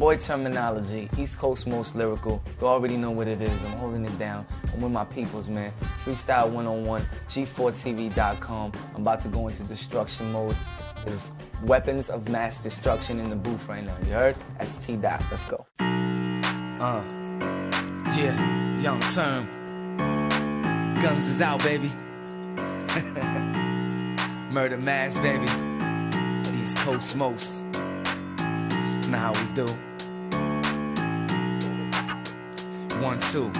boy Termanology, East Coast Most Lyrical. You already know what it is. I'm holding it down. I'm with my peoples, man. Freestyle 101, G4TV.com. I'm about to go into destruction mode. There's weapons of mass destruction in the booth right now. You heard? ST Dot. Let's go. Uh, yeah, young term. Guns is out, baby. Murder mass, baby. East Coast most. Know how we do. One, two.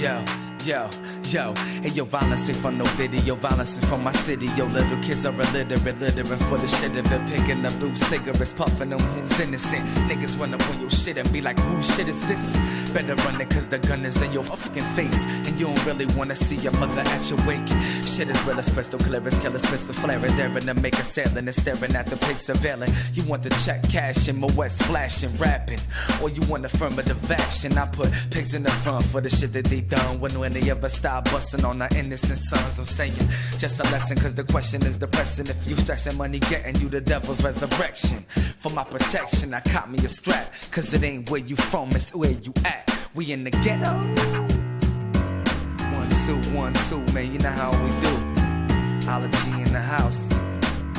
Yo, yo. Yo, hey yo, violence ain't from no video, violence is from my city. Yo, little kids are illiterate, littering for the shit of it, picking up loose cigarettes, puffing them who's innocent. Niggas run up on your shit and be like, whose shit is this? Better run it cause the gun is in your fucking face. And you don't really wanna see your mother at your wake. Shit is real, pistol clearance, killers, pistol flaring, and to make a sailing and staring at the pig surveilling. You want the check cash in my west flashing, rapping. Or you want affirmative action. I put pigs in the front for the shit that they done when, when they ever stop busting on our innocent sons. I'm saying just a lesson, cause the question is depressing. If you stressing money, getting you the devil's resurrection. For my protection, I caught me a strap, cause it ain't where you from, it's where you at. We in the ghetto. One, two, one, two, man, you know how we do. Ology in the house.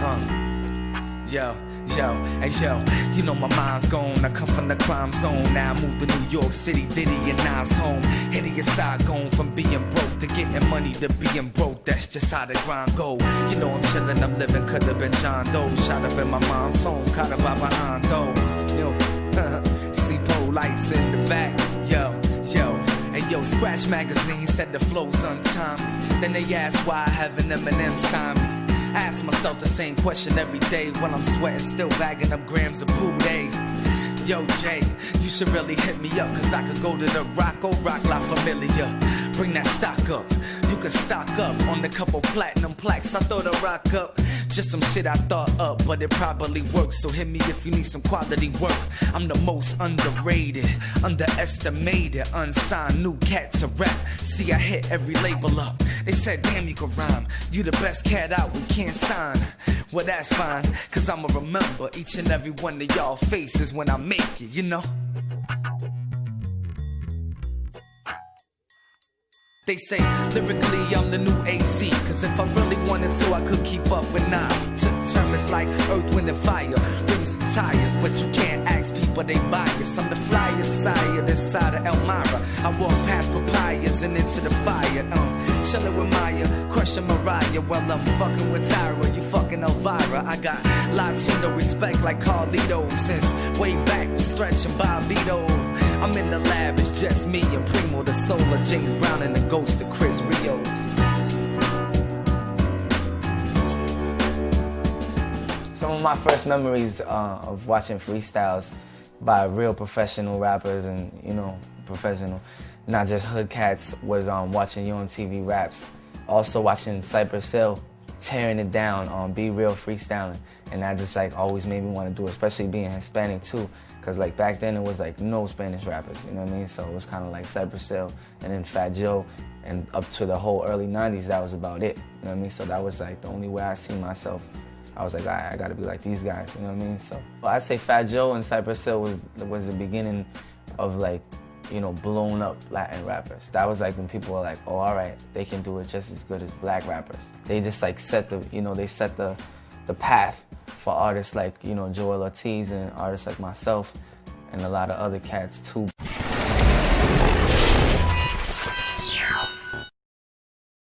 Uh, yo. Yo, hey yo, you know my mind's gone. I come from the crime zone. Now I moved to New York City, Diddy and Nas home. Hideous side going from being broke to getting money to being broke. That's just how the grind go. You know I'm chillin', I'm living, could have been John Doe. Shot up in my mom's home, caught up by behind though. Yo, see pole lights in the back. Yo, yo, and yo, Scratch Magazine said the flow's untimely. Then they asked why I have an Eminem sign me. I ask myself the same question every day when I'm sweating, still bagging up grams of poo day. Yo, Jay, you should really hit me up, cause I could go to the rock, or Roc La Familia. Bring that stock up. You can stock up on the couple platinum plaques. I throw the rock up. Just some shit I thought up, but it probably works. So hit me if you need some quality work. I'm the most underrated, underestimated, unsigned new cat to rap. See, I hit every label up. They said, damn, you can rhyme. You the best cat out, we can't sign. Well, that's fine, cause I'ma remember each and every one of y'all faces when I make it, you know? They say lyrically I'm the new AZ. Cause if I really wanted to, I could keep up with Nas. Took terms like earth, wind, and fire, rims and tires. But you can't ask people, they bias. I'm the flyest sire this side of Elmira. I walk past papayas and into the fire. Um, chillin' with Maya, crushing Mariah. While I'm fucking with Tyra, you fucking Elvira. I got Latino respect like Carlito. Since way back, stretching Bobbito. I'm in the lab, it's just me and Primo, the soul of James Brown and the ghost of Chris Rios. Some of my first memories uh, of watching freestyles by real professional rappers and, you know, professional, not just hood cats, was um, watching Yo! MTV Raps. Also watching Cypress Hill tearing it down on B-Real freestyling. And that just like always made me want to do it, especially being Hispanic too. Cause like back then it was like no Spanish rappers, you know what I mean? So it was kind of like Cypress Hill and then Fat Joe and up to the whole early 90s, that was about it, you know what I mean? So that was like the only way I see myself. I was like, I gotta be like these guys, you know what I mean? So I'd say Fat Joe and Cypress Hill was, was the beginning of like, you know, blown up Latin rappers. That was like when people were like, oh, all right, they can do it just as good as black rappers. They just like set the, you know, they set the, the path for artists like, you know, Joel Ortiz and artists like myself and a lot of other cats too.